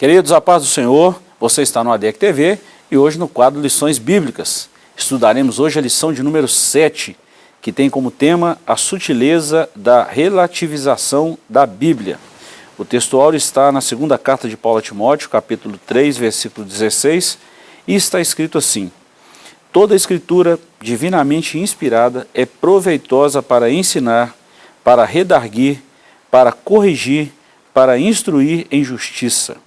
Queridos, a paz do Senhor, você está no ADEC TV e hoje no quadro Lições Bíblicas. Estudaremos hoje a lição de número 7, que tem como tema a sutileza da relativização da Bíblia. O textual está na segunda carta de Paulo a Timóteo, capítulo 3, versículo 16, e está escrito assim, Toda escritura divinamente inspirada é proveitosa para ensinar, para redarguir, para corrigir, para instruir em justiça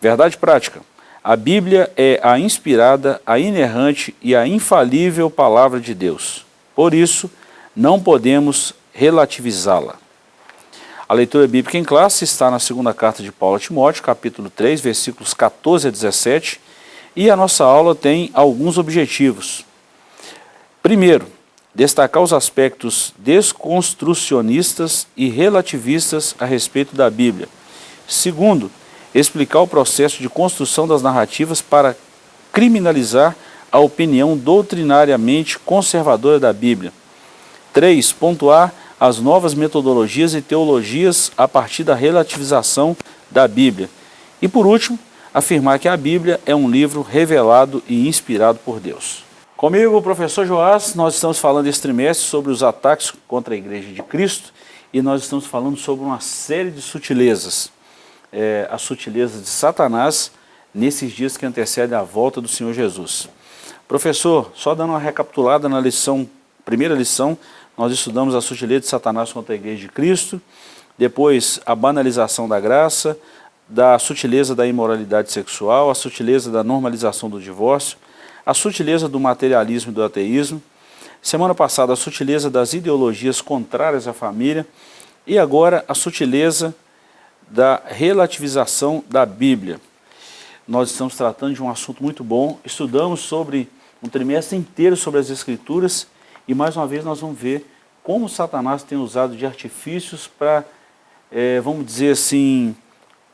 Verdade prática. A Bíblia é a inspirada, a inerrante e a infalível palavra de Deus. Por isso, não podemos relativizá-la. A leitura bíblica em classe está na segunda carta de Paulo a Timóteo, capítulo 3, versículos 14 a 17, e a nossa aula tem alguns objetivos. Primeiro, destacar os aspectos desconstrucionistas e relativistas a respeito da Bíblia. Segundo, explicar o processo de construção das narrativas para criminalizar a opinião doutrinariamente conservadora da Bíblia. 3. Pontuar as novas metodologias e teologias a partir da relativização da Bíblia. E por último, afirmar que a Bíblia é um livro revelado e inspirado por Deus. Comigo, o professor Joás, nós estamos falando este trimestre sobre os ataques contra a Igreja de Cristo e nós estamos falando sobre uma série de sutilezas é, a sutileza de Satanás nesses dias que antecedem a volta do Senhor Jesus. Professor, só dando uma recapitulada na lição, primeira lição, nós estudamos a sutileza de Satanás contra a Igreja de Cristo, depois a banalização da graça, da sutileza da imoralidade sexual, a sutileza da normalização do divórcio, a sutileza do materialismo e do ateísmo, semana passada a sutileza das ideologias contrárias à família e agora a sutileza da relativização da Bíblia. Nós estamos tratando de um assunto muito bom, estudamos sobre um trimestre inteiro sobre as Escrituras e mais uma vez nós vamos ver como Satanás tem usado de artifícios para, é, vamos dizer assim,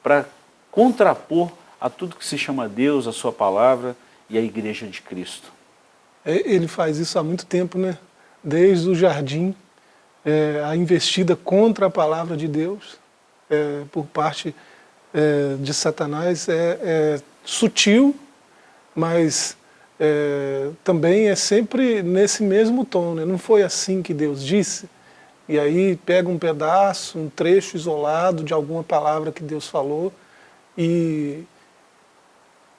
para contrapor a tudo que se chama Deus, a sua palavra e a igreja de Cristo. É, ele faz isso há muito tempo, né? Desde o jardim, é, a investida contra a palavra de Deus, é, por parte é, de Satanás é, é sutil, mas é, também é sempre nesse mesmo tom. Né? Não foi assim que Deus disse? E aí pega um pedaço, um trecho isolado de alguma palavra que Deus falou e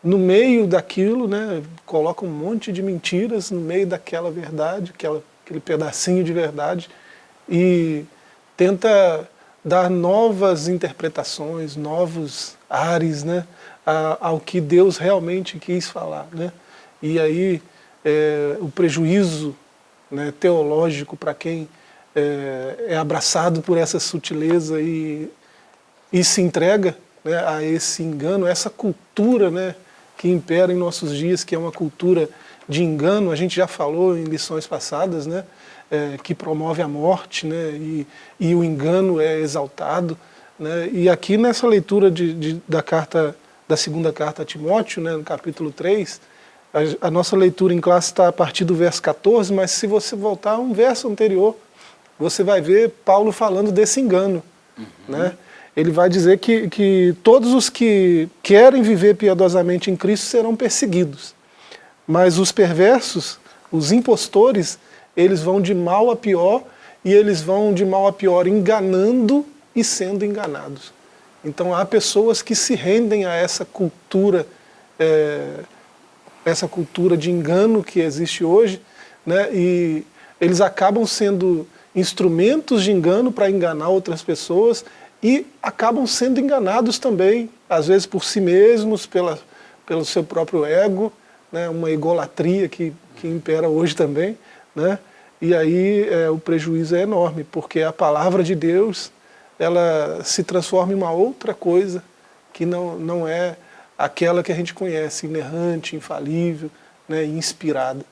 no meio daquilo, né, coloca um monte de mentiras no meio daquela verdade, aquela, aquele pedacinho de verdade e tenta dar novas interpretações, novos ares né, ao que Deus realmente quis falar. Né? E aí é, o prejuízo né, teológico para quem é, é, abraçado por essa sutileza e, e se entrega né, a esse engano, essa cultura né, que impera em nossos dias, que é uma cultura de engano, a gente já falou em lições passadas, né, é, que promove a morte, né, e, e o engano é exaltado. Né, e aqui nessa leitura de, de, da carta da segunda carta a Timóteo, né, no capítulo 3, a, a nossa leitura em classe está a partir do verso 14, mas se você voltar a um verso anterior, você vai ver Paulo falando desse engano. Uhum. Né? Ele vai dizer que, que todos os que querem viver piedosamente em Cristo serão perseguidos, mas os perversos, os impostores, eles vão de mal a pior e eles vão de mal a pior enganando e sendo enganados. Então há pessoas que se rendem a essa cultura, é, essa cultura de engano que existe hoje, né, e eles acabam sendo instrumentos de engano para enganar outras pessoas e acabam sendo enganados também, às vezes por si mesmos, pela, pelo seu próprio ego, né, uma egolatria que, que impera hoje também, né? E aí é, o prejuízo é enorme, porque a palavra de Deus ela se transforma em uma outra coisa que não, não é aquela que a gente conhece, inerrante, infalível, né, inspirada.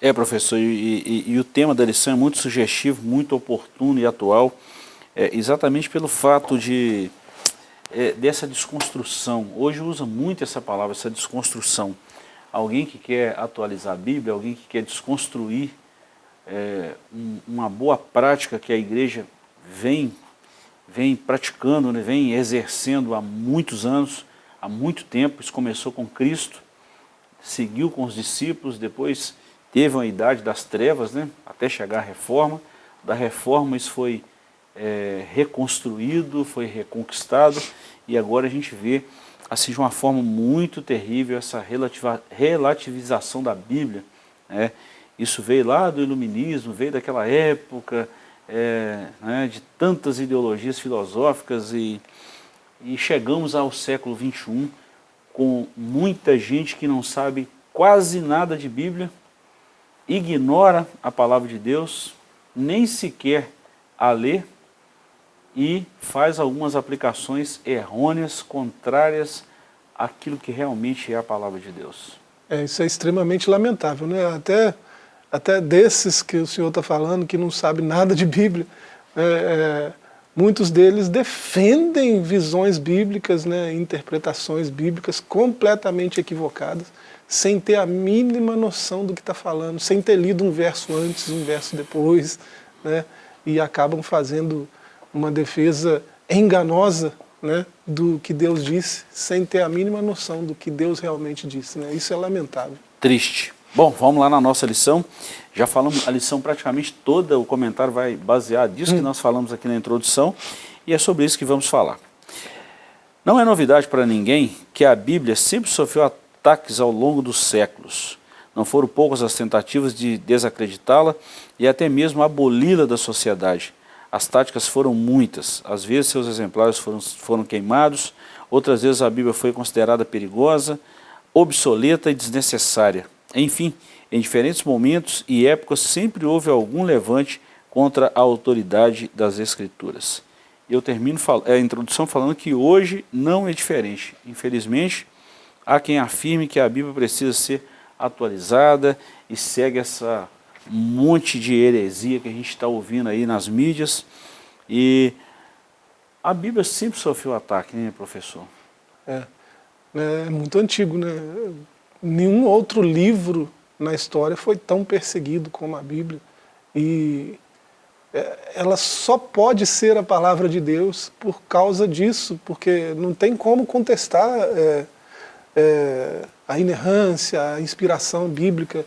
É, professor, e, e, e, o tema da lição é muito sugestivo, muito oportuno e atual, é, exatamente pelo fato de é, dessa desconstrução. Hoje usa muito essa palavra, essa desconstrução. Alguém que quer atualizar a Bíblia, alguém que quer desconstruir é, um, uma boa prática que a igreja vem, vem praticando, né, vem exercendo há muitos anos, há muito tempo, isso começou com Cristo, seguiu com os discípulos, depois teve uma idade das trevas, né, até chegar à reforma, da reforma isso foi é, reconstruído, foi reconquistado, e agora a gente vê assim de uma forma muito terrível essa relativização da Bíblia. Né? Isso veio lá do iluminismo, veio daquela época, é, né, de tantas ideologias filosóficas e, e chegamos ao século XXI com muita gente que não sabe quase nada de Bíblia, ignora a palavra de Deus, nem sequer a lê, e faz algumas aplicações errôneas, contrárias àquilo que realmente é a palavra de Deus. É, isso é extremamente lamentável, né? Até, até desses que o senhor está falando, que não sabe nada de Bíblia, é, é, muitos deles defendem visões bíblicas, né, interpretações bíblicas completamente equivocadas, sem ter a mínima noção do que está falando, sem ter lido um verso antes, um verso depois, né, e acabam fazendo uma defesa enganosa né, do que Deus disse, sem ter a mínima noção do que Deus realmente disse. Né? Isso é lamentável. Triste. Bom, vamos lá na nossa lição. Já falamos a lição praticamente toda, o comentário vai basear disso hum. que nós falamos aqui na introdução, e é sobre isso que vamos falar. Não é novidade para ninguém que a Bíblia sempre sofreu ataques ao longo dos séculos. Não foram poucas as tentativas de desacreditá-la e até mesmo aboli-la da sociedade. As táticas foram muitas, às vezes seus exemplares foram, foram queimados, outras vezes a Bíblia foi considerada perigosa, obsoleta e desnecessária. Enfim, em diferentes momentos e épocas sempre houve algum levante contra a autoridade das Escrituras. Eu termino a introdução falando que hoje não é diferente. Infelizmente, há quem afirme que a Bíblia precisa ser atualizada e segue essa monte de heresia que a gente está ouvindo aí nas mídias. E a Bíblia sempre sofreu ataque, né, professor? É, é muito antigo, né? Nenhum outro livro na história foi tão perseguido como a Bíblia. E é, ela só pode ser a palavra de Deus por causa disso, porque não tem como contestar é, é, a inerrância, a inspiração bíblica,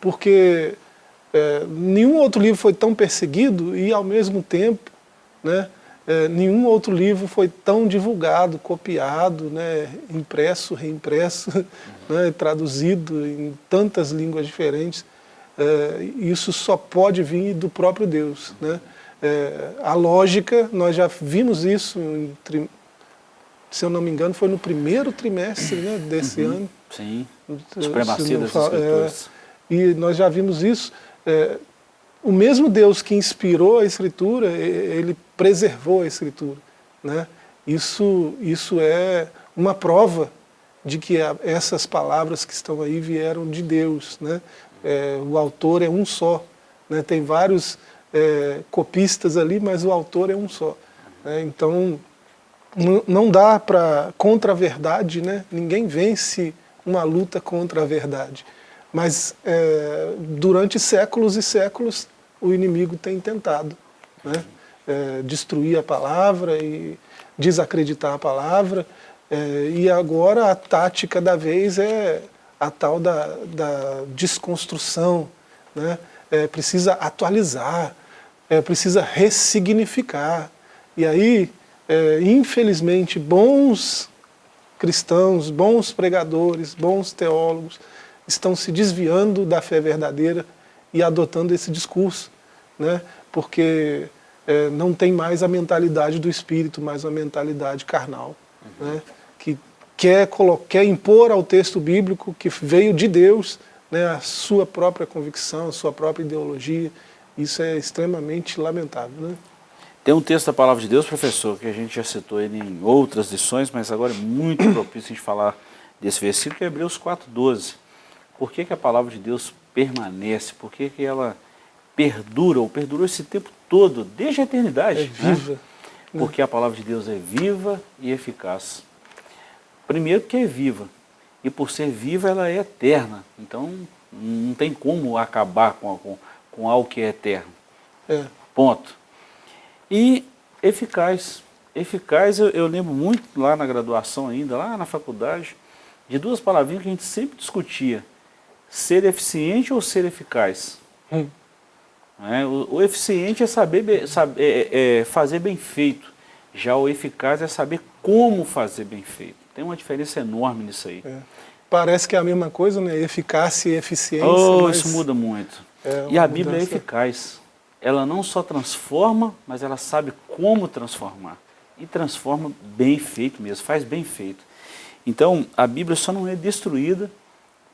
porque é, nenhum outro livro foi tão perseguido e, ao mesmo tempo, né, é, nenhum outro livro foi tão divulgado, copiado, né, impresso, reimpresso, né, traduzido em tantas línguas diferentes. É, isso só pode vir do próprio Deus. Né? É, a lógica, nós já vimos isso, em, se eu não me engano, foi no primeiro trimestre né, desse uhum. ano. Sim, supremacia das escrituras. É, e nós já vimos isso é, o mesmo Deus que inspirou a Escritura, ele preservou a Escritura. Né? Isso, isso é uma prova de que essas palavras que estão aí vieram de Deus. Né? É, o autor é um só. Né? Tem vários é, copistas ali, mas o autor é um só. Né? Então, não dá para contra a verdade, né? ninguém vence uma luta contra a verdade. Mas é, durante séculos e séculos o inimigo tem tentado né, é, destruir a palavra e desacreditar a palavra. É, e agora a tática da vez é a tal da, da desconstrução. Né, é, precisa atualizar, é, precisa ressignificar. E aí, é, infelizmente, bons cristãos, bons pregadores, bons teólogos, estão se desviando da fé verdadeira e adotando esse discurso, né? porque é, não tem mais a mentalidade do espírito, mais a mentalidade carnal, uhum. né? Que quer, quer impor ao texto bíblico que veio de Deus né, a sua própria convicção, a sua própria ideologia. Isso é extremamente lamentável. Né? Tem um texto da Palavra de Deus, professor, que a gente já citou ele em outras lições, mas agora é muito propício a gente falar desse versículo, que é Hebreus 4,12 por que, que a palavra de Deus permanece, por que, que ela perdura, ou perdurou esse tempo todo, desde a eternidade. É viva. Né? Porque a palavra de Deus é viva e eficaz. Primeiro que é viva, e por ser viva ela é eterna, então não tem como acabar com, com, com algo que é eterno. É. Ponto. E eficaz, Eficaz, eu, eu, lembro muito lá na graduação ainda, lá na faculdade, de duas palavrinhas que a gente sempre discutia. Ser eficiente ou ser eficaz? Hum. É, o, o, eficiente é saber, saber é, é fazer bem feito. Já o eficaz é saber como fazer bem feito. Tem uma diferença enorme nisso aí. É. Parece que é a mesma coisa, né? Eficácia e eficiência. Oh, isso muda muito. É e a Bíblia é eficaz. Ela não só transforma, mas ela sabe como transformar. E transforma bem feito mesmo, faz bem feito. Então, a Bíblia só não é destruída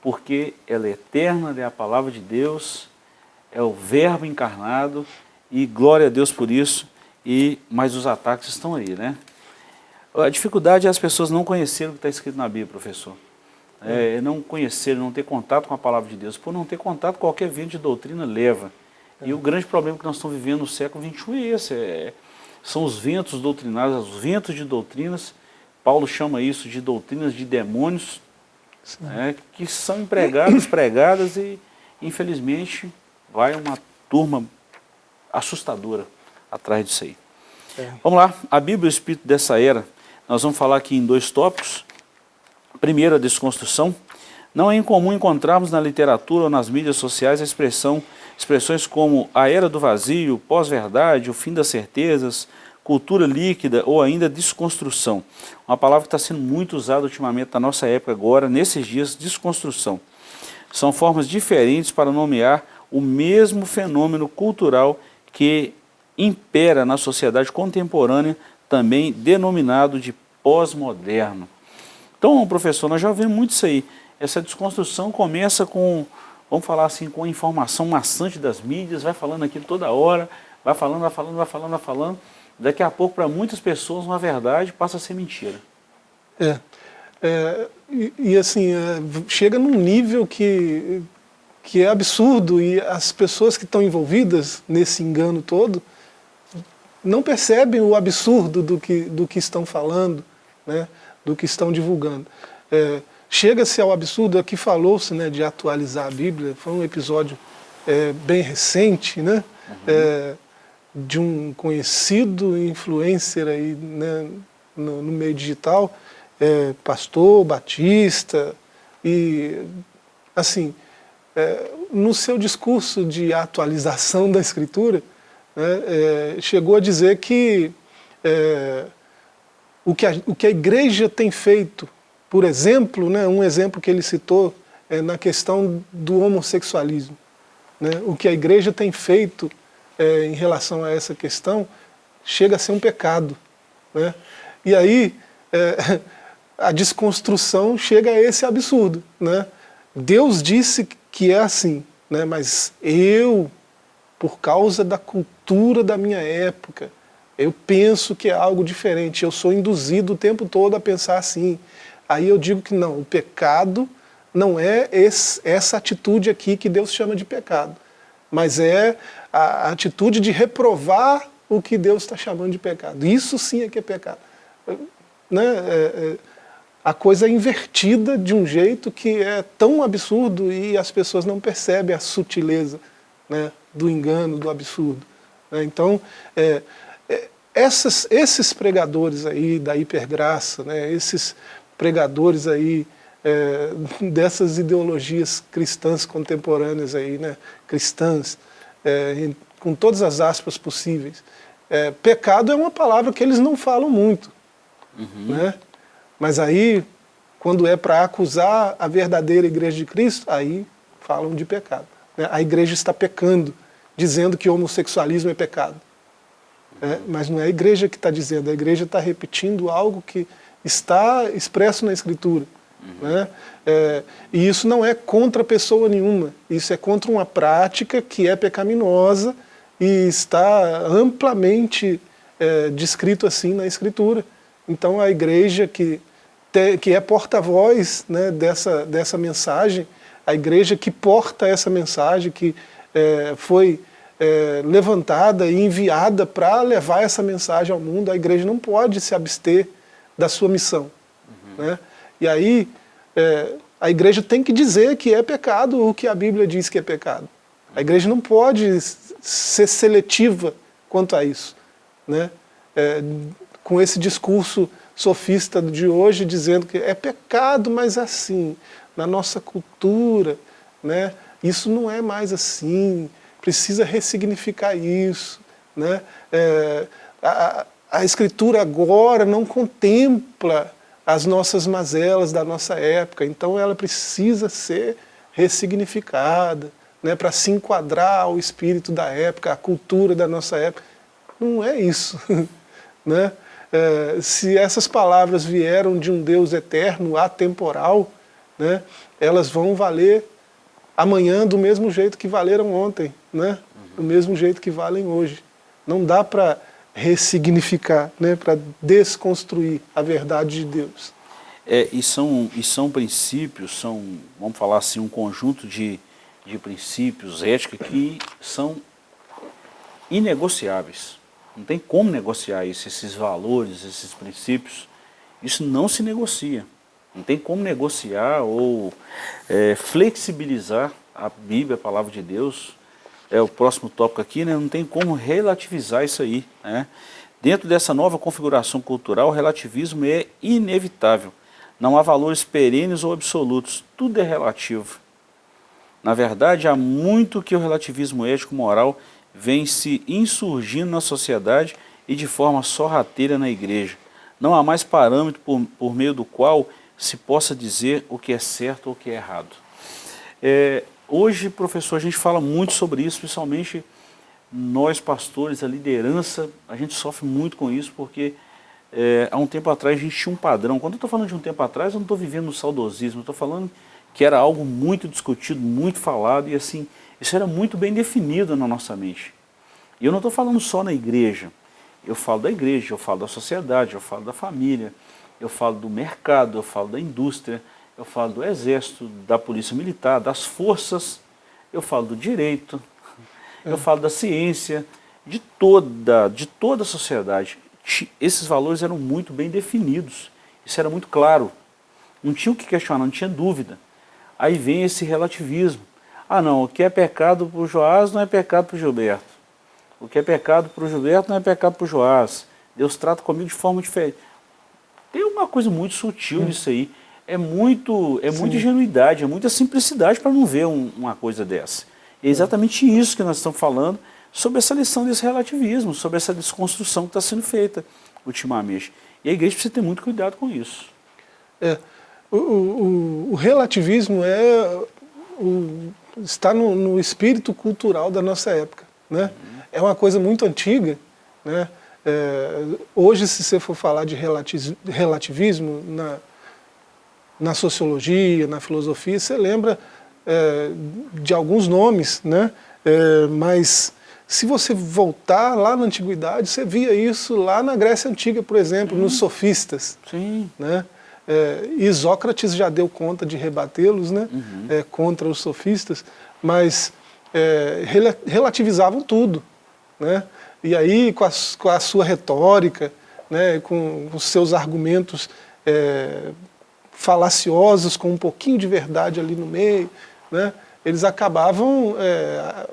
porque ela é eterna, ela é a palavra de Deus, é o verbo encarnado, e glória a Deus por isso, e mas os ataques estão aí, né? A dificuldade é as pessoas não conhecerem o que está escrito na Bíblia, professor. É, não conhecer, não ter contato com a palavra de Deus. Por não ter contato, qualquer vento de doutrina leva. E o grande problema que nós estamos vivendo no século XXI é esse, é, são os ventos doutrinários, os ventos de doutrinas, Paulo chama isso de doutrinas de demônios, é, que são empregadas, pregadas e, infelizmente, vai uma turma assustadora atrás disso aí. É. Vamos lá, a Bíblia e o Espírito dessa era, nós vamos falar aqui em dois tópicos. Primeiro, a desconstrução. Não é incomum encontrarmos na literatura ou nas mídias sociais expressões como a era do vazio, pós-verdade, o fim das certezas, cultura líquida ou ainda desconstrução. Uma palavra que está sendo muito usada ultimamente na nossa época agora, nesses dias, desconstrução. São formas diferentes para nomear o mesmo fenômeno cultural que impera na sociedade contemporânea, também denominado de pós-moderno. Então, professor, nós já vemos muito isso aí. Essa desconstrução começa com, vamos falar assim, com a informação maçante das mídias, vai falando aqui toda hora, vai falando, vai falando, vai falando, vai falando. Daqui a pouco, para muitas pessoas, uma verdade passa a ser mentira. É. é e, e, assim, é, chega num nível que, que é absurdo e as pessoas que estão envolvidas nesse engano todo não percebem o absurdo do que, do que estão falando, né, do que estão divulgando. É, Chega-se ao absurdo, aqui falou-se né, de atualizar a Bíblia, foi um episódio é, bem recente, né, uhum. é, de um conhecido influencer aí, né, no, no meio digital, é, pastor, batista, e assim, é, no seu discurso de atualização da Escritura, né, é, chegou a dizer que é, o, que a, o que a igreja tem feito, por exemplo, né, um exemplo que ele citou é na questão do homossexualismo. Né, o que a igreja tem feito é, em relação a essa questão chega a ser um pecado. Né? E aí é, a desconstrução chega a esse absurdo. Né? Deus disse que é assim, né? mas eu, por causa da cultura da minha época, eu penso que é algo diferente, eu sou induzido o tempo todo a pensar assim. Aí eu digo que não, o pecado não é esse, essa atitude aqui que Deus chama de pecado, mas é a atitude de reprovar o que Deus está chamando de pecado. Isso sim é que é pecado. Né? É, é, a coisa é invertida de um jeito que é tão absurdo e as pessoas não percebem a sutileza né, do engano, do absurdo. Né? Então, é, é, essas, esses pregadores aí da hipergraça, né, esses pregadores aí é, dessas ideologias cristãs contemporâneas aí, né, cristãs, é, com todas as aspas possíveis. É, pecado é uma palavra que eles não falam muito. Uhum. Né? Mas aí, quando é para acusar a verdadeira igreja de Cristo, aí falam de pecado. Né? A igreja está pecando, dizendo que homossexualismo é pecado. É, mas não é a igreja que está dizendo, a igreja está repetindo algo que está expresso na Escritura. Uhum. Né? É, e isso não é contra pessoa nenhuma, isso é contra uma prática que é pecaminosa e está amplamente é, descrito assim na Escritura. Então a igreja que, te, que é porta-voz né, dessa, dessa mensagem, a igreja que porta essa mensagem, que é, foi é, levantada e enviada para levar essa mensagem ao mundo, a igreja não pode se abster da sua missão. Uhum. Né? E aí é, a igreja tem que dizer que é pecado o que a Bíblia diz que é pecado. A igreja não pode ser seletiva quanto a isso. Né? É, com esse discurso sofista de hoje, dizendo que é pecado, mas assim, na nossa cultura, né, isso não é mais assim, precisa ressignificar isso. Né? É, a, a Escritura agora não contempla as nossas mazelas da nossa época, então ela precisa ser ressignificada, né, para se enquadrar ao espírito da época, à cultura da nossa época. Não é isso. né? É, se essas palavras vieram de um Deus eterno, atemporal, né, elas vão valer amanhã do mesmo jeito que valeram ontem, né? do mesmo jeito que valem hoje. Não dá para ressignificar, né? para desconstruir a verdade de Deus. É, e, são, e são princípios, são, vamos falar assim, um conjunto de, de princípios, ética, que são inegociáveis. Não tem como negociar isso, esses valores, esses princípios. Isso não se negocia. Não tem como negociar ou é, flexibilizar a Bíblia, a palavra de Deus. É o próximo tópico aqui, né? não tem como relativizar isso aí. Né? Dentro dessa nova configuração cultural, o relativismo é inevitável. Não há valores perenes ou absolutos, tudo é relativo. Na verdade, há muito que o relativismo ético-moral vem se insurgindo na sociedade e de forma sorrateira na igreja. Não há mais parâmetro por, por meio do qual se possa dizer o que é certo ou o que é errado. É, hoje, professor, a gente fala muito sobre isso, principalmente nós pastores, a liderança, a gente sofre muito com isso, porque é, há um tempo atrás a gente tinha um padrão. Quando eu estou falando de um tempo atrás, eu não estou vivendo no saudosismo, eu estou falando que era algo muito discutido, muito falado, e assim, isso era muito bem definido na nossa mente. E eu não estou falando só na igreja, eu falo da igreja, eu falo da sociedade, eu falo da família, eu falo do mercado, eu falo da indústria, eu falo do exército, da polícia militar, das forças, eu falo do direito, é. eu falo da ciência, de toda, de toda a sociedade. Esses valores eram muito bem definidos, isso era muito claro, não tinha o que questionar, não tinha dúvida. Aí vem esse relativismo. Ah não, o que é pecado para o Joás não é pecado para o Gilberto. O que é pecado para o Gilberto não é pecado para o Joás. Deus trata comigo de forma diferente. Tem uma coisa muito sutil hum. nisso aí. É muito, é muita ingenuidade, é muita simplicidade para não ver um, uma coisa dessa. É exatamente isso que nós estamos falando sobre essa lição desse relativismo, sobre essa desconstrução que está sendo feita ultimamente. E a igreja precisa ter muito cuidado com isso. É, o, o, o relativismo é, o, está no, no, espírito cultural da nossa época. Né? Uhum. É uma coisa muito antiga, né? É, hoje, se você for falar de relativismo na, na sociologia, na filosofia, você lembra é, de alguns nomes, né? É, mas se você voltar lá na Antiguidade, você via isso lá na Grécia Antiga, por exemplo, nos sofistas. Sim. Né? É, e Sócrates já deu conta de rebatê-los né? Uhum. É, contra os sofistas, mas é, relativizavam tudo. Né? E aí, com a, com a sua retórica, né, com os seus argumentos é, falaciosos, com um pouquinho de verdade ali no meio, né, eles acabavam é,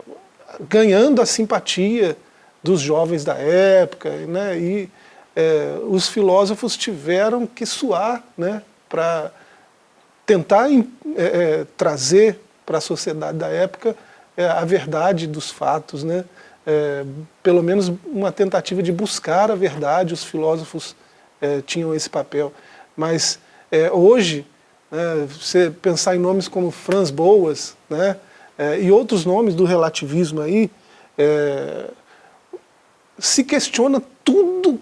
ganhando a simpatia dos jovens da época, né, e é, os filósofos tiveram que suar né, para tentar é, é, trazer para a sociedade da época é, a verdade dos fatos, né, é, pelo menos uma tentativa de buscar a verdade, os filósofos é, tinham esse papel. Mas é, hoje, né, você pensar em nomes como Franz Boas né, é, e outros nomes do relativismo aí, é, se questiona tudo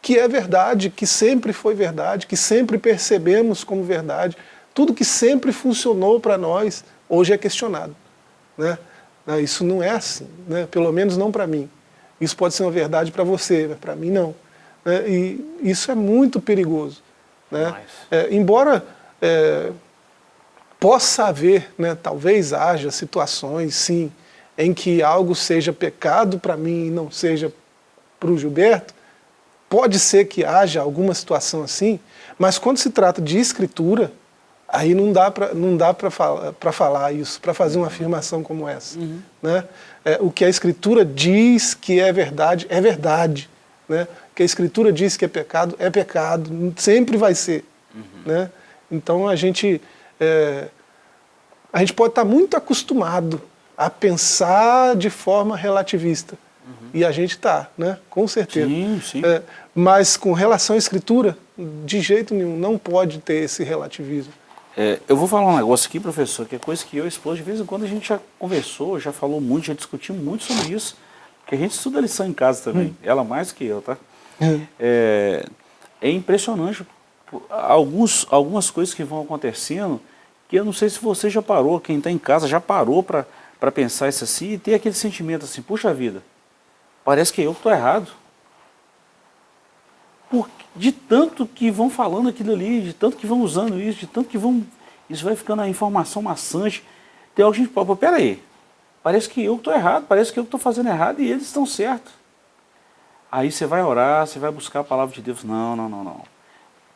que é verdade, que sempre foi verdade, que sempre percebemos como verdade, tudo que sempre funcionou para nós, hoje é questionado. Né? Né? Isso não é assim, né? pelo menos não para mim. Isso pode ser uma verdade para você, mas para mim não. Né? E isso é muito perigoso. Né? É, embora é, possa haver, né, talvez haja situações, sim, em que algo seja pecado para mim e não seja para o Gilberto, pode ser que haja alguma situação assim, mas quando se trata de escritura, Aí não dá para não dá para falar, falar isso, para fazer uma afirmação como essa. Uhum. Né? É, o que a Escritura diz que é verdade, é verdade. Né? que a Escritura diz que é pecado, é pecado, sempre vai ser. Uhum. Né? Então a gente, é, a gente pode estar muito acostumado a pensar de forma relativista. Uhum. E a gente está, né? com certeza. Sim, sim. É, mas com relação à Escritura, de jeito nenhum, não pode ter esse relativismo. É, eu vou falar um negócio aqui, professor, que é coisa que eu e esposo, de vez em quando a gente já conversou, já falou muito, já discutiu muito sobre isso, porque a gente estuda lição em casa também, hum. ela mais que eu, tá? Hum. É, é impressionante alguns, algumas coisas que vão acontecendo, que eu não sei se você já parou, quem está em casa já parou para pensar isso assim, e ter aquele sentimento assim, puxa vida, parece que eu estou errado. Por, de tanto que vão falando aquilo ali, de tanto que vão usando isso, de tanto que vão... Isso vai ficando a informação maçante. Tem algo que a gente pode, peraí, parece que eu estou errado, parece que eu estou fazendo errado e eles estão certos. Aí você vai orar, você vai buscar a palavra de Deus. Não, não, não, não.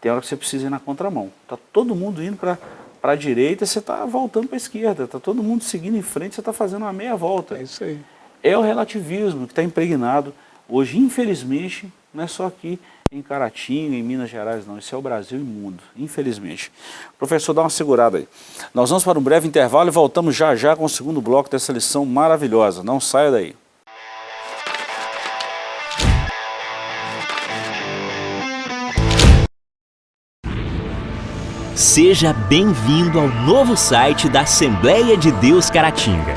Tem hora que você precisa ir na contramão. Está todo mundo indo para a direita, você está voltando para a esquerda. Está todo mundo seguindo em frente, você está fazendo uma meia volta. É isso aí. É o relativismo que está impregnado hoje, infelizmente, não é só aqui, em Caratinga, em Minas Gerais, não. Isso é o Brasil imundo, infelizmente. Professor, dá uma segurada aí. Nós vamos para um breve intervalo e voltamos já já com o segundo bloco dessa lição maravilhosa. Não saia daí. Seja bem-vindo ao novo site da Assembleia de Deus Caratinga.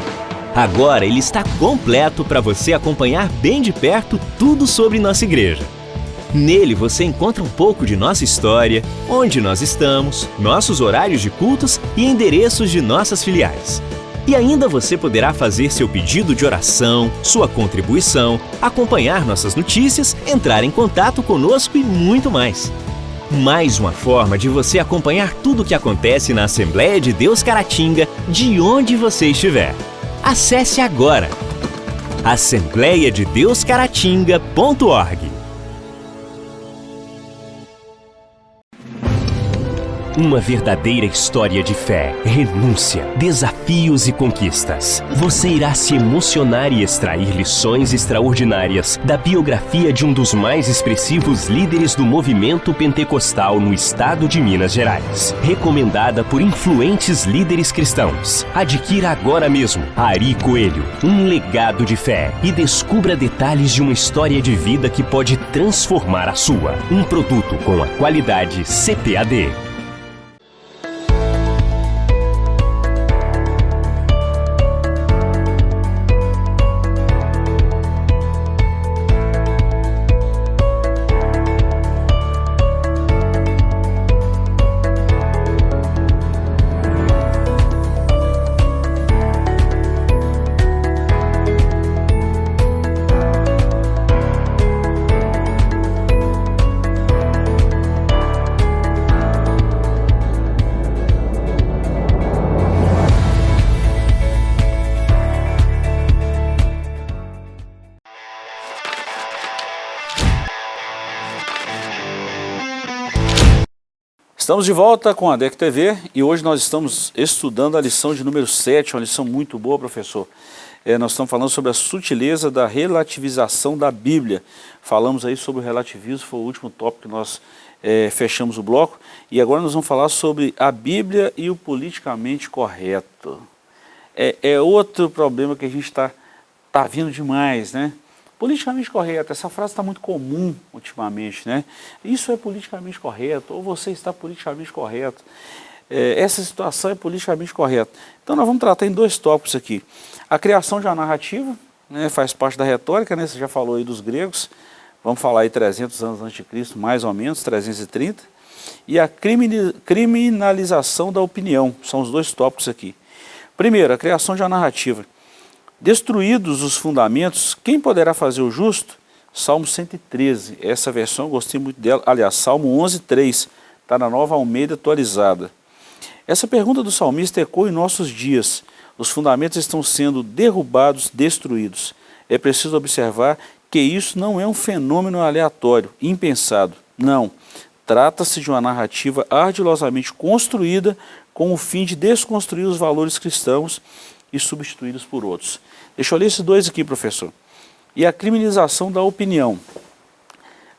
Agora ele está completo para você acompanhar bem de perto tudo sobre nossa igreja. Nele você encontra um pouco de nossa história, onde nós estamos, nossos horários de cultos e endereços de nossas filiais. E ainda você poderá fazer seu pedido de oração, sua contribuição, acompanhar nossas notícias, entrar em contato conosco e muito mais. Mais uma forma de você acompanhar tudo o que acontece na Assembleia de Deus Caratinga, de onde você estiver. Acesse agora assembleiadedeuscaratinga.org Uma verdadeira história de fé, renúncia, desafios e conquistas. Você irá se emocionar e extrair lições extraordinárias da biografia de um dos mais expressivos líderes do movimento pentecostal no estado de Minas Gerais. Recomendada por influentes líderes cristãos. Adquira agora mesmo Ari Coelho, um legado de fé e descubra detalhes de uma história de vida que pode transformar a sua. Um produto com a qualidade CPAD. Estamos de volta com a DEC TV e hoje nós estamos estudando a lição de número 7, uma lição muito boa, professor. É, nós estamos falando sobre a sutileza da relativização da Bíblia. Falamos aí sobre o relativismo, foi o último tópico que nós é, fechamos o bloco. E agora nós vamos falar sobre a Bíblia e o politicamente correto. É, é outro problema que a gente está tá vindo demais, né? Politicamente correto, essa frase está muito comum ultimamente, né? Isso é politicamente correto, ou você está politicamente correto. É, essa situação é politicamente correta. Então nós vamos tratar em dois tópicos aqui. A criação de uma narrativa, né, faz parte da retórica, né? Você já falou aí dos gregos, vamos falar aí 300 anos antes de Cristo, mais ou menos, 330. E a criminalização da opinião, são os dois tópicos aqui. Primeiro, a criação de uma narrativa. Destruídos os fundamentos, quem poderá fazer o justo? Salmo 113, essa versão eu gostei muito dela, aliás, Salmo 11, 3, está na nova Almeida atualizada. Essa pergunta do salmista ecoa em nossos dias, os fundamentos estão sendo derrubados, destruídos. É preciso observar que isso não é um fenômeno aleatório, impensado, não. Trata-se de uma narrativa ardilosamente construída com o fim de desconstruir os valores cristãos e substituídos por outros. Deixa eu ler esses dois aqui, professor. E a criminalização da opinião.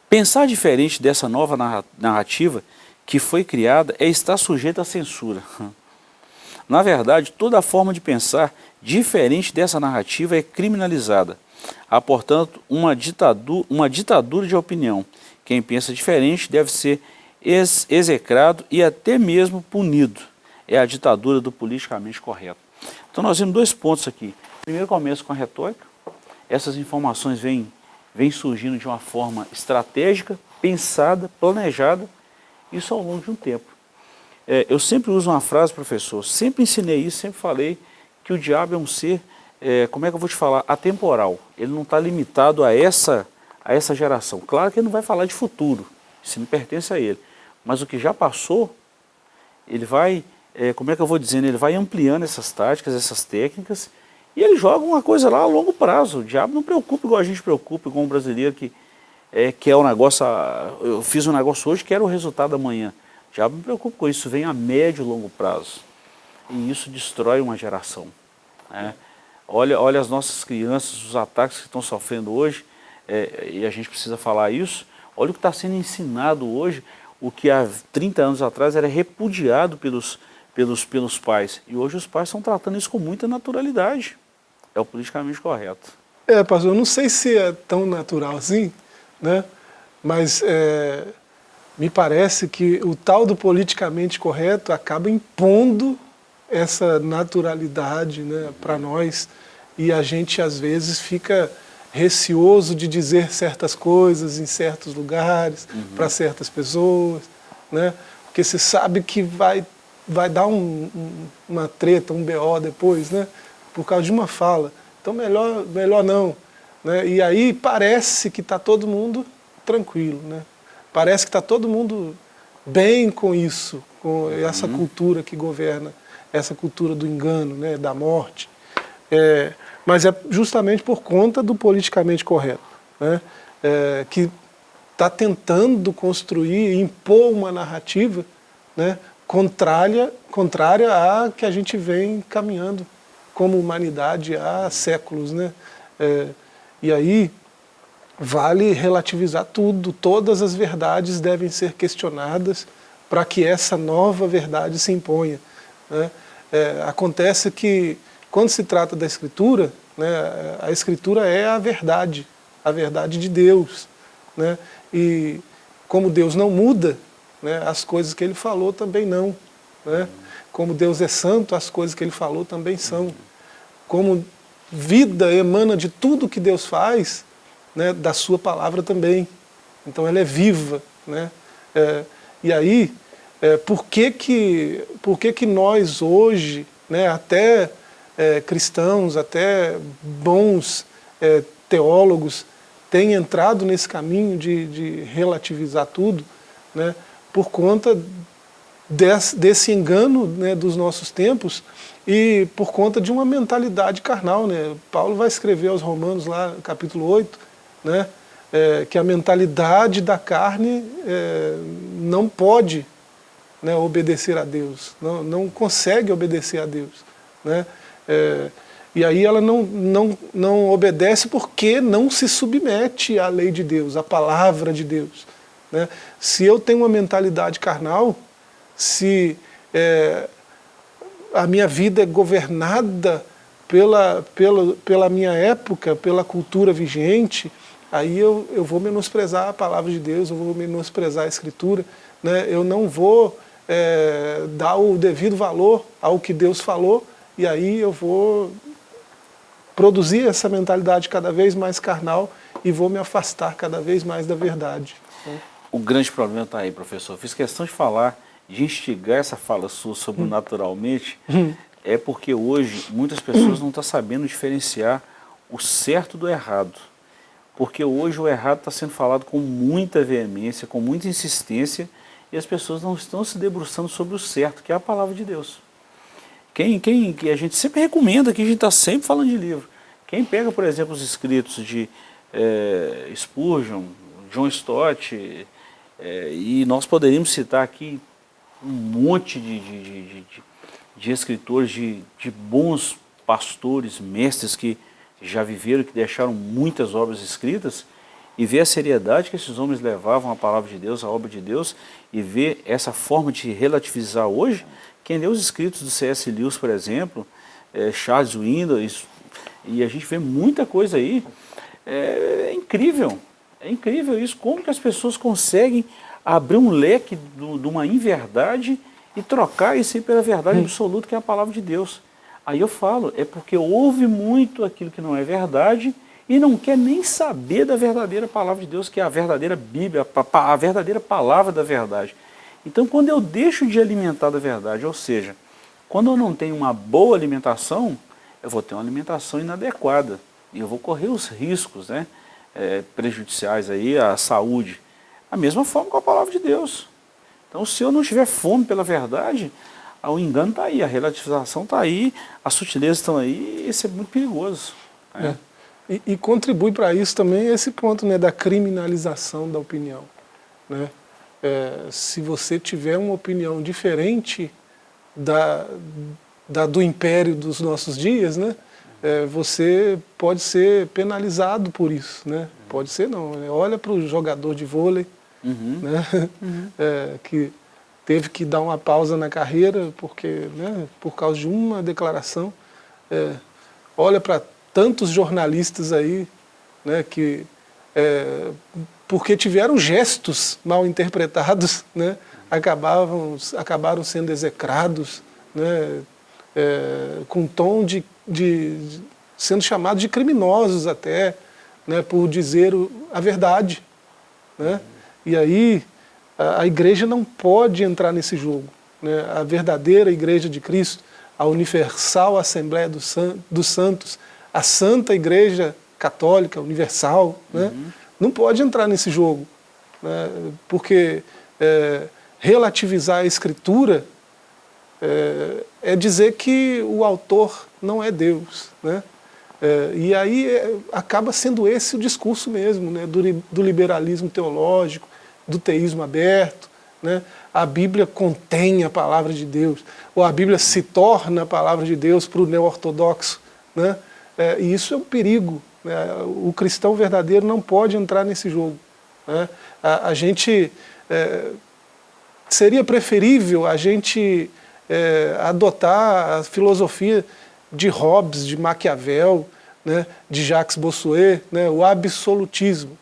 Pensar diferente dessa nova narrativa que foi criada é estar sujeito à censura. Na verdade, toda forma de pensar diferente dessa narrativa é criminalizada. Há, portanto, uma ditadura, uma ditadura de opinião. Quem pensa diferente deve ser ex execrado e até mesmo punido. É a ditadura do politicamente correto. Então nós vemos dois pontos aqui. Primeiro começa com a retórica. Essas informações vêm, vêm surgindo de uma forma estratégica, pensada, planejada, isso ao longo de um tempo. É, eu sempre uso uma frase, professor, sempre ensinei isso, sempre falei que o diabo é um ser, é, como é que eu vou te falar, atemporal. Ele não está limitado a essa, a essa geração. Claro que ele não vai falar de futuro, isso não pertence a ele. Mas o que já passou, ele vai, é, como é que eu vou dizendo, ele vai ampliando essas táticas, essas técnicas, e ele joga uma coisa lá a longo prazo. O diabo não preocupa igual a gente preocupa, igual um brasileiro que é, quer o negócio, eu fiz um negócio hoje, quero o resultado amanhã. O diabo me preocupa com isso, vem a médio e longo prazo. E isso destrói uma geração. Né? Olha, olha as nossas crianças, os ataques que estão sofrendo hoje, é, e a gente precisa falar isso. Olha o que está sendo ensinado hoje, o que há 30 anos atrás era repudiado pelos, pelos, pelos pais. E hoje os pais estão tratando isso com muita naturalidade. É o politicamente correto. É, pastor, eu não sei se é tão natural assim, né? mas é, me parece que o tal do politicamente correto acaba impondo essa naturalidade né, para nós e a gente às vezes fica receoso de dizer certas coisas em certos lugares, uhum. para certas pessoas, né? porque você sabe que vai, vai dar um, um, uma treta, um BO depois, né? por causa de uma fala. Então melhor, melhor não. Né? E aí parece que está todo mundo tranquilo, né? parece que está todo mundo bem com isso, com essa uhum. cultura que governa, essa cultura do engano, né? da morte. É, mas é justamente por conta do politicamente correto, né? É, que está tentando construir, impor uma narrativa né? Contrária, contrária à que a gente vem caminhando como humanidade há séculos. Né? É, e aí vale relativizar tudo, todas as verdades devem ser questionadas para que essa nova verdade se imponha. Né? É, acontece que quando se trata da Escritura, né, a Escritura é a verdade, a verdade de Deus. Né? E como Deus não muda, né, as coisas que Ele falou também não. Né? Como Deus é santo, as coisas que Ele falou também são. Como vida emana de tudo que Deus faz, né, da sua palavra também. Então ela é viva. Né? É, e aí, é, por, que, que, por que, que nós hoje, né, até é, cristãos, até bons é, teólogos, têm entrado nesse caminho de, de relativizar tudo, né, por conta desse, desse engano né, dos nossos tempos, e por conta de uma mentalidade carnal. Né? Paulo vai escrever aos romanos lá, capítulo 8, né? É, que a mentalidade da carne é, não pode né, obedecer a Deus, não, não consegue obedecer a Deus. Né? É, e aí ela não, não, não obedece porque não se submete à lei de Deus, à palavra de Deus. Né? Se eu tenho uma mentalidade carnal, se é, a minha vida é governada pela, pela, pela minha época, pela cultura vigente, aí eu, eu vou menosprezar a palavra de Deus, eu vou menosprezar a Escritura, né? eu não vou é, dar o devido valor ao que Deus falou, e aí eu vou produzir essa mentalidade cada vez mais carnal e vou me afastar cada vez mais da verdade. O grande problema está aí, professor. Fiz questão de falar de instigar essa fala sua sobre o naturalmente, hum. é porque hoje muitas pessoas não estão sabendo diferenciar o certo do errado. Porque hoje o errado está sendo falado com muita veemência, com muita insistência, e as pessoas não estão se debruçando sobre o certo, que é a palavra de Deus. Quem, quem, que a gente sempre recomenda, que a gente está sempre falando de livro. Quem pega, por exemplo, os escritos de é, Spurgeon, John Stott, é, e nós poderíamos citar aqui um monte de, de, de, de, escritores, de, de bons pastores, mestres que já viveram, que deixaram muitas obras escritas, e ver a seriedade que esses homens levavam a palavra de Deus, a obra de Deus, e ver essa forma de relativizar hoje, quem lê os escritos do C.S. Lewis, por exemplo, é, Charles Windows, e a gente vê muita coisa aí, é, é, incrível, é incrível isso, como que as pessoas conseguem abrir um leque de uma inverdade e trocar isso aí pela verdade hum. absoluta que é a palavra de Deus. Aí eu falo, é porque ouve muito aquilo que não é verdade e não quer nem saber da verdadeira palavra de Deus, que é a verdadeira Bíblia, a verdadeira palavra da verdade. Então quando eu deixo de alimentar da verdade, ou seja, quando eu não tenho uma boa alimentação, eu vou ter uma alimentação inadequada e eu vou correr os riscos né, é, prejudiciais aí à saúde. A mesma forma com a palavra de Deus. Então se eu não tiver fome pela verdade, o engano está aí, a relativização está aí, as sutilezas estão aí, isso é muito perigoso. Né? É. E, e, contribui para isso também esse ponto né, da criminalização da opinião. Né? É, se você tiver uma opinião diferente da, da, do império dos nossos dias, né, é, você pode ser penalizado por isso. Né? Pode ser não, né? olha para o jogador de vôlei, uhum. Né? Uhum. É, que teve que dar uma pausa na carreira porque, né, por causa de uma declaração. É, olha para tantos jornalistas aí né, que, é, porque tiveram gestos mal interpretados, né, acabavam, acabaram sendo execrados, né, é, com tom de, de, de, sendo chamados de criminosos até, né, por dizer a verdade. Né? E aí a igreja não pode entrar nesse jogo. Né? A verdadeira igreja de Cristo, a universal Assembleia dos Santos, a Santa Igreja Católica Universal, né? uhum. não pode entrar nesse jogo. Né? Porque é, relativizar a Escritura é, é, dizer que o autor não é Deus. Né? É, e aí é, acaba sendo esse o discurso mesmo, né? do, do liberalismo teológico, do teísmo aberto, né? a Bíblia contém a palavra de Deus, ou a Bíblia se torna a palavra de Deus para o neo-ortodoxo. Né? É, e isso é um perigo. Né? O cristão verdadeiro não pode entrar nesse jogo. Né? A, a, gente... É, seria preferível a gente é, adotar a filosofia de Hobbes, de Maquiavel, né, de Jacques Bossuet, né, o absolutismo.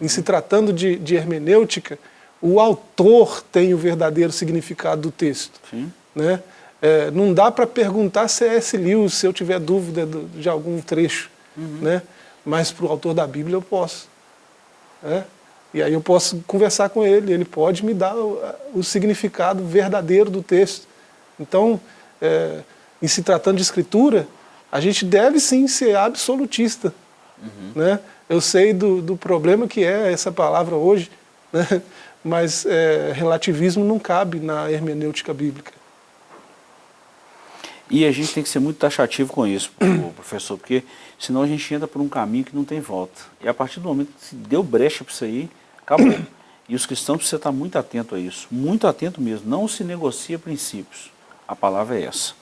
Em se tratando de, de hermenêutica, o autor tem o verdadeiro significado do texto. Sim. Né? É, não dá para perguntar se é S. Lewis, se eu tiver dúvida de, de algum trecho. Uhum. Né? Mas para o autor da Bíblia eu posso. Né? E aí eu posso conversar com ele, ele pode me dar o, o significado verdadeiro do texto. Então, é, em se tratando de escritura, a gente deve sim ser absolutista. Uhum. Né? Eu sei do, do problema que é essa palavra hoje, né? mas é, relativismo não cabe na hermenêutica bíblica. E a gente tem que ser muito taxativo com isso, professor, porque senão a gente entra por um caminho que não tem volta. E a partir do momento que deu brecha para isso aí, acabou. E os cristãos precisam estar muito atentos a isso, muito atento mesmo. Não se negocia princípios. A palavra é essa.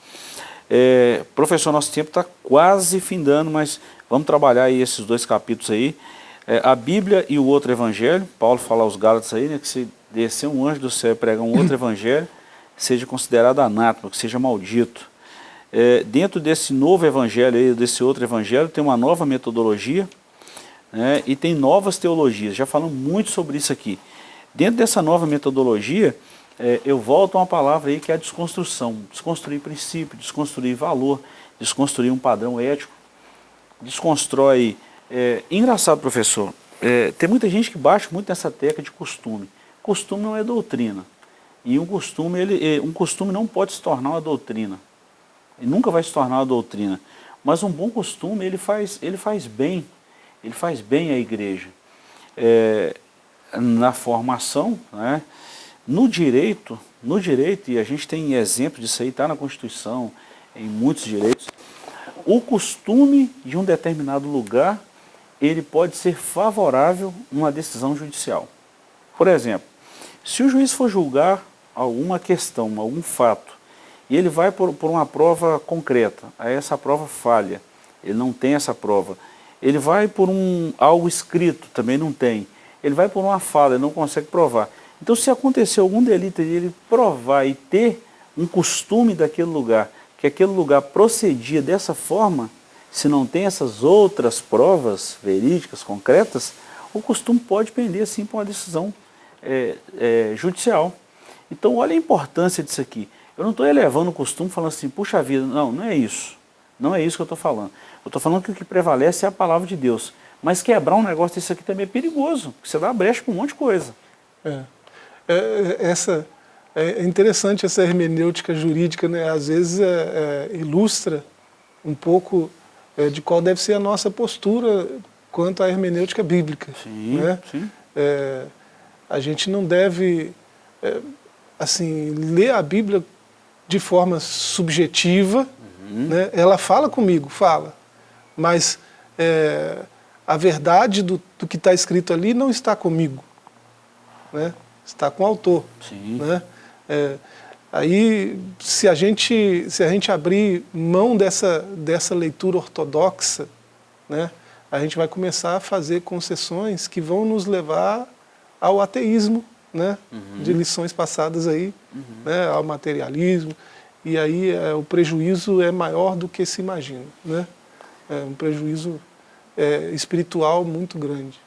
É, professor, nosso tempo está quase findando, mas vamos trabalhar aí esses dois capítulos aí. É, a Bíblia e o outro evangelho, Paulo fala aos Gálatas aí, né, que se descer um anjo do céu e pregar um outro evangelho, seja considerado anátema, que seja maldito. É, dentro desse novo evangelho aí, desse outro evangelho, tem uma nova metodologia né, e tem novas teologias. Já falamos muito sobre isso aqui. Dentro dessa nova metodologia, é, eu volto a uma palavra aí que é a desconstrução. Desconstruir princípio, desconstruir valor, desconstruir um padrão ético, desconstrói... É, engraçado, professor, é, tem muita gente que baixa muito nessa tecla de costume. Costume não é doutrina. E um costume, ele, é, um costume não pode se tornar uma doutrina. Ele nunca vai se tornar uma doutrina. Mas um bom costume, ele faz, ele faz bem. Ele faz bem à igreja. É, na formação, né, no direito, no direito, e a gente tem exemplo disso aí, está na Constituição, em muitos direitos, o costume de um determinado lugar, ele pode ser favorável numa decisão judicial. Por exemplo, se o juiz for julgar alguma questão, algum fato, e ele vai por, por uma prova concreta, aí essa prova falha, ele não tem essa prova, Ele vai por um, algo escrito, também não tem. Ele vai por uma fala, ele não consegue provar. Então se acontecer algum delito de ele provar e ter um costume daquele lugar, que aquele lugar procedia dessa forma, se não tem essas outras provas verídicas, concretas, o costume pode pender sim para uma decisão é, é, judicial. Então olha a importância disso aqui. Eu não estou elevando o costume falando assim, puxa vida, não, não é isso. Não é isso que eu estou falando. Eu estou falando que o que prevalece é a palavra de Deus. Mas quebrar um negócio desse aqui também é perigoso, porque você dá brecha para um monte de coisa. É. É, essa, é interessante essa hermenêutica jurídica, né? às vezes é, é, ilustra um pouco é, de qual deve ser a nossa postura quanto à hermenêutica bíblica. Sim, né? sim. É, a gente não deve é, assim, ler a Bíblia de forma subjetiva, uhum. né? ela fala comigo, fala, mas é, a verdade do, do que está escrito ali não está comigo, né? Está com o autor. Sim. Né? É, aí, se a, gente, se a gente abrir mão dessa, dessa leitura ortodoxa, né, a gente vai começar a fazer concessões que vão nos levar ao ateísmo, né, uhum. de lições passadas aí, uhum. né, ao materialismo, e aí é, o prejuízo é maior do que se imagina, né? É um prejuízo é, espiritual muito grande.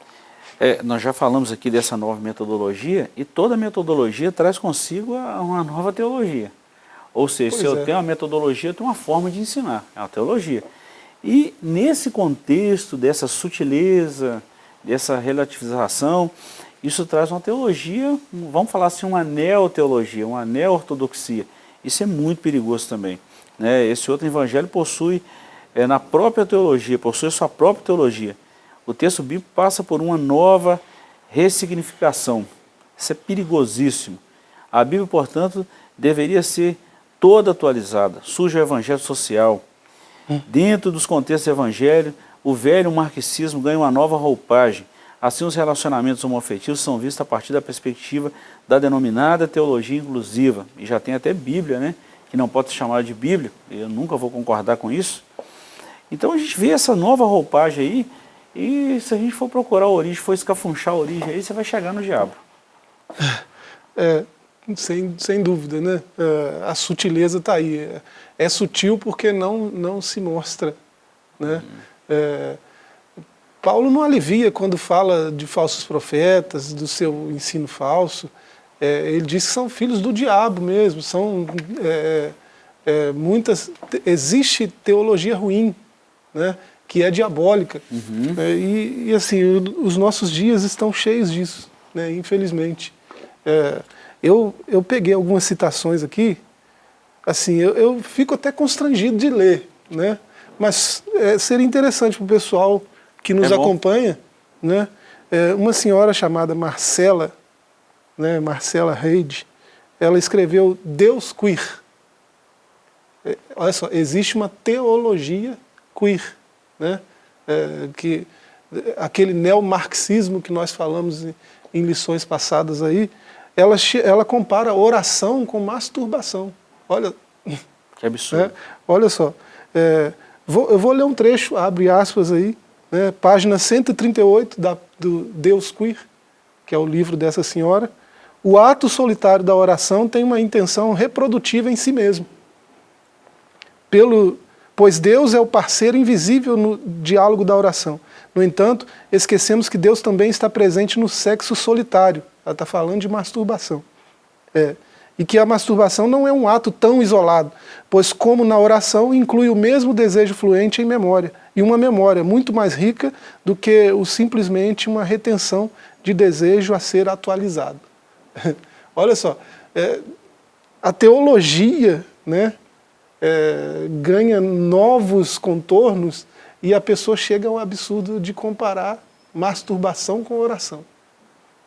É, nós já falamos aqui dessa nova metodologia, e toda metodologia traz consigo uma nova teologia. Ou seja, pois se eu é. tenho uma metodologia, eu tenho uma forma de ensinar, é uma teologia. E nesse contexto dessa sutileza, dessa relativização, isso traz uma teologia, vamos falar assim, uma neoteologia, uma neo-ortodoxia. Isso é muito perigoso também. Né? Esse outro evangelho possui, é, na própria teologia, possui a sua própria teologia. O texto bíblico passa por uma nova ressignificação. Isso é perigosíssimo. A Bíblia, portanto, deveria ser toda atualizada. Surge o evangelho social. Hum. Dentro dos contextos do evangelho, o velho marxismo ganha uma nova roupagem. Assim, os relacionamentos homoafetivos são vistos a partir da perspectiva da denominada teologia inclusiva. E já tem até Bíblia, né? Que não pode ser chamada de Bíblia. Eu nunca vou concordar com isso. Então a gente vê essa nova roupagem aí, e se a gente for procurar a origem, for escafunchar a origem aí, você vai chegar no diabo. É, sem, sem dúvida, né? É, a sutileza está aí. É, é, sutil porque não, não se mostra. Né? É, Paulo não alivia quando fala de falsos profetas, do seu ensino falso. É, ele diz que são filhos do diabo mesmo, são é, é, muitas... Existe teologia ruim, né, que é diabólica. Uhum. É, e, e, assim, os nossos dias estão cheios disso, né, infelizmente. É, eu, eu peguei algumas citações aqui, assim, eu, eu fico até constrangido de ler, né, mas é, seria interessante para o pessoal que nos é acompanha, né? É, uma senhora chamada Marcela, né, Marcela Reid, ela escreveu Deus Queer. Olha só, existe uma teologia queer, né? É, que, aquele neomarxismo que nós falamos em, em lições passadas aí, ela, ela compara oração com masturbação. Olha, que absurdo. É, olha só, é, vou, eu vou ler um trecho, abre aspas aí, né, página 138 da, do Deus Queer, que é o livro dessa senhora, o ato solitário da oração tem uma intenção reprodutiva em si mesmo. Pelo, pois Deus é o parceiro invisível no diálogo da oração. No entanto, esquecemos que Deus também está presente no sexo solitário. Ela está falando de masturbação. É, e que a masturbação não é um ato tão isolado, pois como na oração inclui o mesmo desejo fluente em memória, e uma memória muito mais rica do que o, simplesmente uma retenção de desejo a ser atualizado. Olha só, é, a teologia né, é, ganha novos contornos e a pessoa chega ao absurdo de comparar masturbação com oração.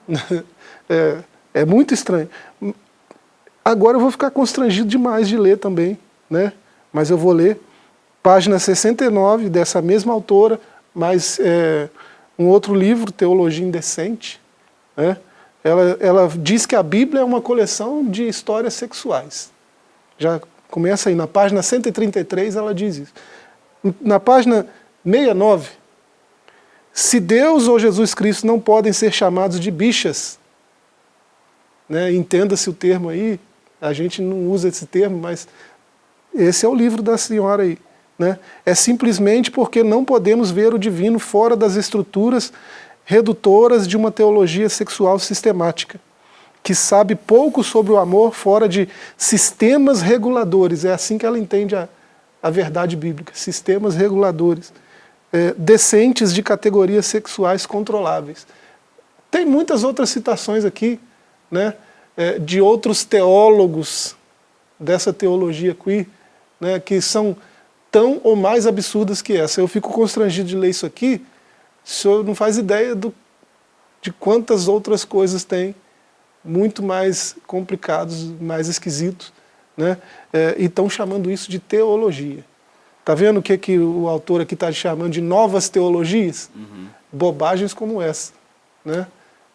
é, é muito estranho. Agora eu vou ficar constrangido demais de ler também, né? mas eu vou ler página 69 dessa mesma autora, mas é, um outro livro, Teologia Indecente, né? ela, ela diz que a Bíblia é uma coleção de histórias sexuais. Já começa aí, na página 133 ela diz isso. Na página 69, Se Deus ou Jesus Cristo não podem ser chamados de bichas, né, entenda-se o termo aí, a gente não usa esse termo, mas esse é o livro da senhora aí. Né? É simplesmente porque não podemos ver o divino fora das estruturas redutoras de uma teologia sexual sistemática, que sabe pouco sobre o amor fora de sistemas reguladores, é assim que ela entende a, a verdade bíblica, sistemas reguladores, é, decentes de categorias sexuais controláveis. Tem muitas outras citações aqui, né, é, de outros teólogos dessa teologia queer, né, que são tão ou mais absurdas que essa. Eu fico constrangido de ler isso aqui, o senhor não faz ideia do, de quantas outras coisas tem, muito mais complicados, mais esquisitos, né? É, e estão chamando isso de teologia. Está vendo o que, que o autor aqui está chamando de novas teologias? Uhum. Bobagens como essa, né?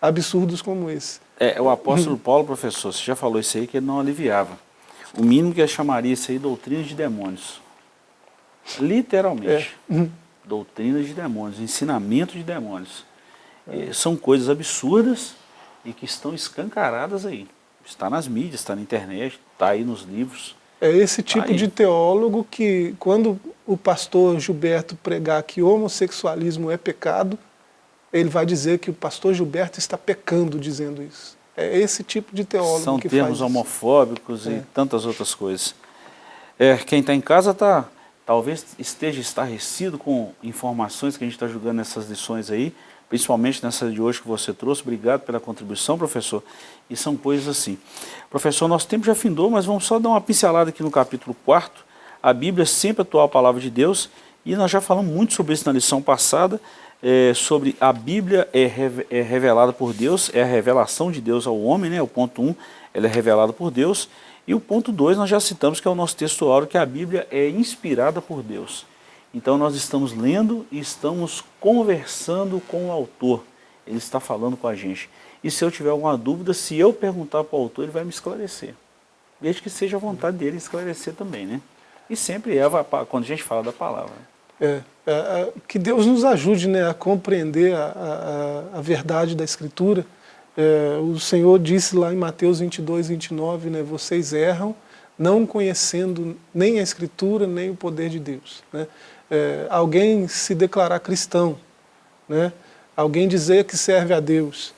absurdos como esse. É, o apóstolo uhum. Paulo, professor, você já falou isso aí, que ele não aliviava. O mínimo que ele chamaria isso aí doutrina de demônios. Literalmente. É. Uhum doutrina de demônios, ensinamento de demônios. É. São coisas absurdas e que estão escancaradas aí. Está nas mídias, está na internet, está aí nos livros. É esse tá tipo de teólogo que, quando o pastor Gilberto pregar que homossexualismo é pecado, ele vai dizer que o pastor Gilberto está pecando dizendo isso. É esse tipo de teólogo São que termos homofóbicos é. e tantas outras coisas. É, quem está em casa está talvez esteja estarrecido com informações que a gente está julgando nessas lições aí, principalmente nessa de hoje que você trouxe. Obrigado pela contribuição, professor. E são coisas assim. Professor, nosso tempo já findou, mas vamos só dar uma pincelada aqui no capítulo 4. A Bíblia é sempre atual a palavra de Deus, e nós já falamos muito sobre isso na lição passada, é, sobre a Bíblia é, é, revelada por Deus, é a revelação de Deus ao homem, né? o ponto 1, um, ela é revelada por Deus, e o ponto 2 nós já citamos que é o nosso texto áureo, que a Bíblia é inspirada por Deus. Então nós estamos lendo e estamos conversando com o autor. Ele está falando com a gente. E se eu tiver alguma dúvida, se eu perguntar para o autor, ele vai me esclarecer. Desde que seja a vontade dele esclarecer também, né? E sempre é quando a gente fala da palavra. É, é, é que Deus nos ajude né, a compreender a, a, a verdade da Escritura, é, o Senhor disse lá em Mateus 22, 29, né, vocês erram não conhecendo nem a Escritura, nem o poder de Deus. Né? É, alguém se declarar cristão, né? alguém dizer que serve a Deus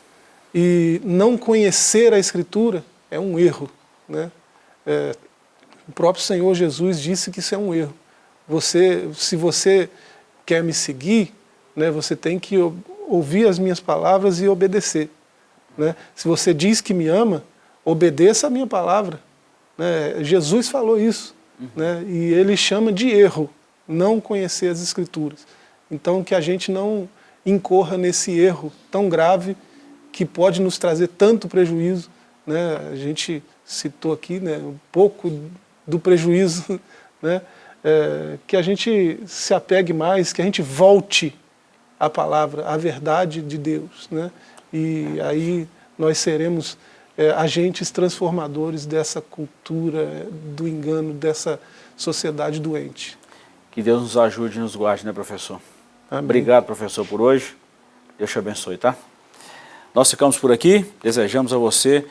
e não conhecer a Escritura é um erro. Né? É, o próprio Senhor Jesus disse que isso é um erro. Você, se você quer me seguir, né, você tem que ouvir as minhas palavras e obedecer. Né? Se você diz que me ama, obedeça a minha palavra. Né? Jesus falou isso. Uhum. Né? E ele chama de erro, não conhecer as Escrituras. Então que a gente não incorra nesse erro tão grave que pode nos trazer tanto prejuízo. Né? A gente citou aqui né, um pouco do prejuízo, né? É, que a gente se apegue mais, que a gente volte à palavra, à verdade de Deus. Né? e aí nós seremos é, agentes transformadores dessa cultura do engano, dessa sociedade doente. Que Deus nos ajude e nos guarde, né, professor? Amém. Obrigado, professor, por hoje. Deus te abençoe, tá? Nós ficamos por aqui, desejamos a você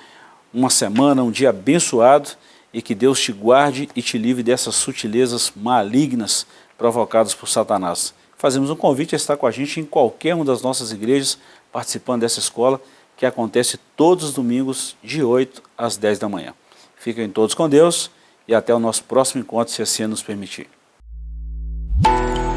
uma semana, um dia abençoado e que Deus te guarde e te livre dessas sutilezas malignas provocadas por Satanás. Fazemos um convite a estar com a gente em qualquer uma das nossas igrejas, participando dessa escola que acontece todos os domingos de 8 às 10 da manhã. Fiquem todos com Deus e até o nosso próximo encontro, se assim nos permitir. Bye.